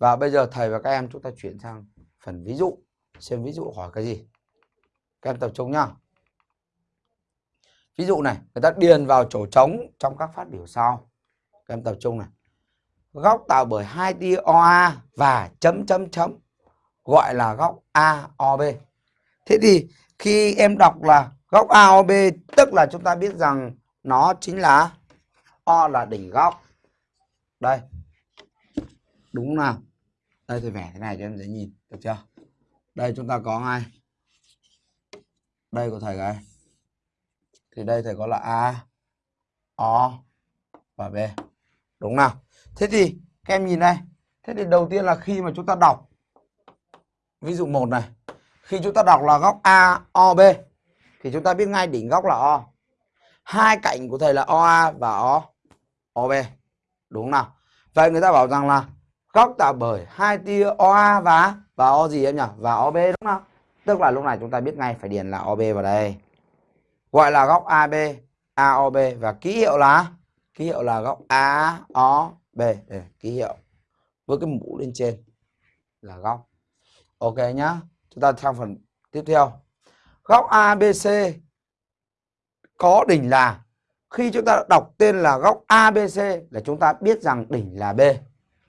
Và bây giờ thầy và các em chúng ta chuyển sang phần ví dụ. Xem ví dụ hỏi cái gì. Các em tập trung nhá. Ví dụ này, người ta điền vào chỗ trống trong các phát biểu sau. Các em tập trung này. Góc tạo bởi hai tia OA và chấm chấm chấm gọi là góc AOB. Thế thì khi em đọc là góc AOB tức là chúng ta biết rằng nó chính là O là đỉnh góc. Đây. Đúng không nào? Đây tôi vẽ thế này cho em dễ nhìn, được chưa? Đây chúng ta có ngay. Đây của thầy cái. Thì đây thầy có là A, O và B. Đúng nào? Thế thì các em nhìn đây. Thế thì đầu tiên là khi mà chúng ta đọc ví dụ một này, khi chúng ta đọc là góc AOB thì chúng ta biết ngay đỉnh góc là O. Hai cạnh của thầy là OA và O OB. Đúng không nào? Vậy người ta bảo rằng là góc tạo bởi hai tia OA và và O gì em nhỉ? Và OB đúng không? Tức là lúc này chúng ta biết ngay phải điền là OB vào đây. Gọi là góc AB, AOB và ký hiệu là ký hiệu là góc AOB. để ký hiệu với cái mũ lên trên là góc. Ok nhá. Chúng ta sang phần tiếp theo. Góc ABC có đỉnh là khi chúng ta đọc tên là góc ABC là chúng ta biết rằng đỉnh là B.